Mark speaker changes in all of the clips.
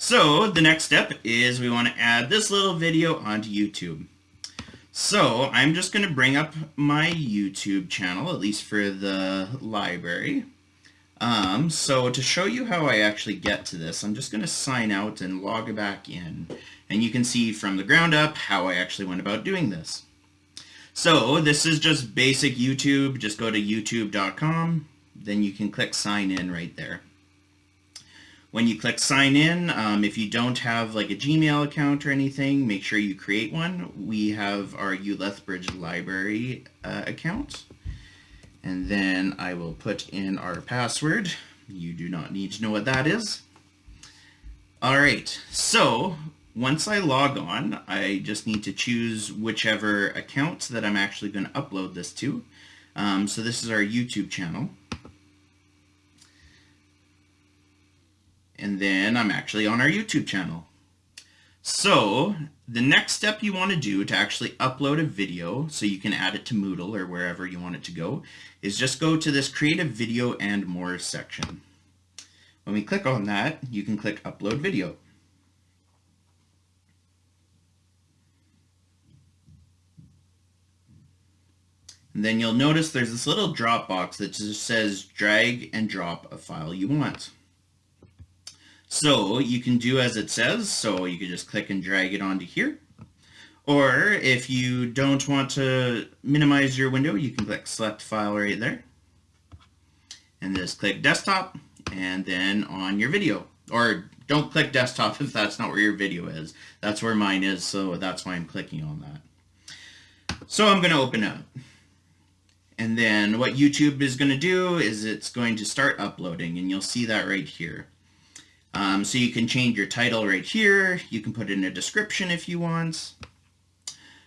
Speaker 1: So the next step is we want to add this little video onto YouTube. So I'm just going to bring up my YouTube channel, at least for the library. Um, so to show you how I actually get to this, I'm just going to sign out and log back in. And you can see from the ground up how I actually went about doing this. So this is just basic YouTube. Just go to youtube.com. Then you can click sign in right there. When you click sign in, um, if you don't have like a Gmail account or anything, make sure you create one. We have our U Lethbridge Library uh, account. And then I will put in our password. You do not need to know what that is. All right, so once I log on, I just need to choose whichever account that I'm actually going to upload this to. Um, so this is our YouTube channel. And then I'm actually on our YouTube channel. So the next step you want to do to actually upload a video so you can add it to Moodle or wherever you want it to go is just go to this create a video and more section. When we click on that, you can click upload video. And then you'll notice there's this little drop box that just says drag and drop a file you want. So you can do as it says, so you can just click and drag it onto here. Or if you don't want to minimize your window, you can click select file right there. And just click desktop and then on your video. Or don't click desktop if that's not where your video is. That's where mine is, so that's why I'm clicking on that. So I'm going to open up. And then what YouTube is going to do is it's going to start uploading, and you'll see that right here. Um, so you can change your title right here. You can put in a description if you want.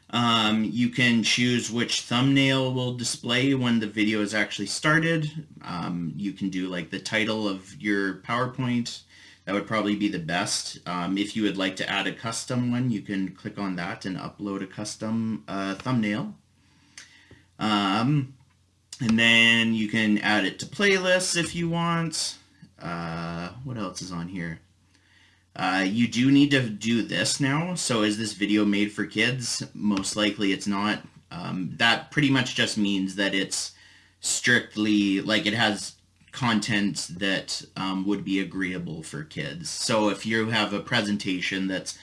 Speaker 1: Um, you can choose which thumbnail will display when the video is actually started. Um, you can do like the title of your PowerPoint. That would probably be the best. Um, if you would like to add a custom one, you can click on that and upload a custom uh, thumbnail. Um, and then you can add it to playlists if you want. Uh, what else is on here? Uh, you do need to do this now. So is this video made for kids? Most likely it's not. Um, that pretty much just means that it's strictly, like it has content that um, would be agreeable for kids. So if you have a presentation that's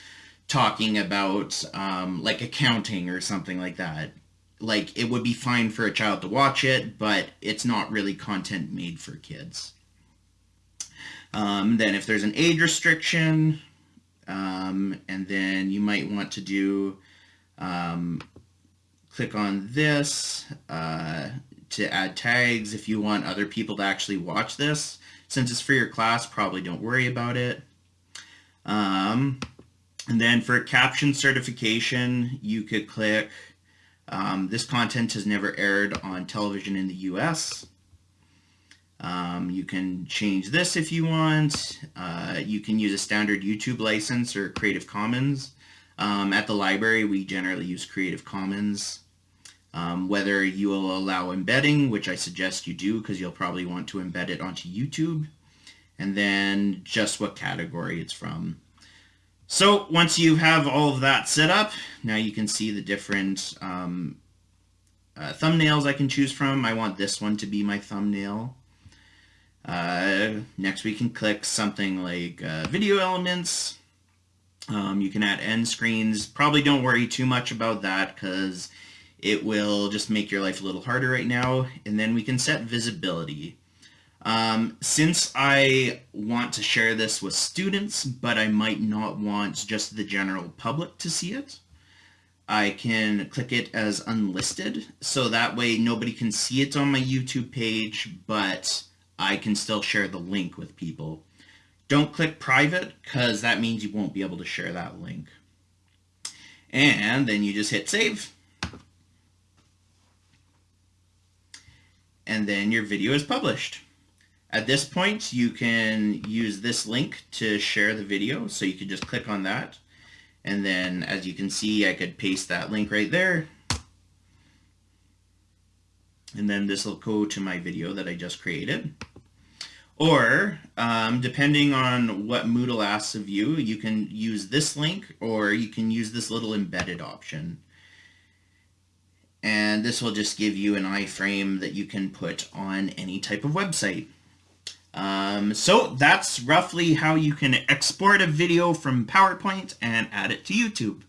Speaker 1: talking about um, like accounting or something like that, like it would be fine for a child to watch it, but it's not really content made for kids. Um, then if there's an age restriction, um, and then you might want to do, um, click on this uh, to add tags if you want other people to actually watch this. Since it's for your class, probably don't worry about it. Um, and then for caption certification, you could click, um, this content has never aired on television in the US. Um, you can change this if you want. Uh, you can use a standard YouTube license or Creative Commons. Um, at the library, we generally use Creative Commons. Um, whether you will allow embedding, which I suggest you do because you'll probably want to embed it onto YouTube. And then just what category it's from. So once you have all of that set up, now you can see the different um, uh, thumbnails I can choose from. I want this one to be my thumbnail. Next we can click something like uh, video elements. Um, you can add end screens. Probably don't worry too much about that because it will just make your life a little harder right now. And then we can set visibility. Um, since I want to share this with students, but I might not want just the general public to see it, I can click it as unlisted. So that way nobody can see it on my YouTube page, but I can still share the link with people. Don't click private because that means you won't be able to share that link. And then you just hit save. And then your video is published. At this point, you can use this link to share the video. So you could just click on that. And then as you can see, I could paste that link right there. And then this will go to my video that I just created. Or, um, depending on what Moodle asks of you, you can use this link or you can use this little embedded option. And this will just give you an iframe that you can put on any type of website. Um, so that's roughly how you can export a video from PowerPoint and add it to YouTube.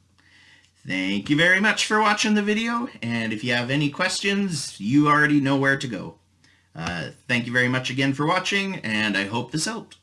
Speaker 1: Thank you very much for watching the video, and if you have any questions, you already know where to go. Uh, thank you very much again for watching, and I hope this helped.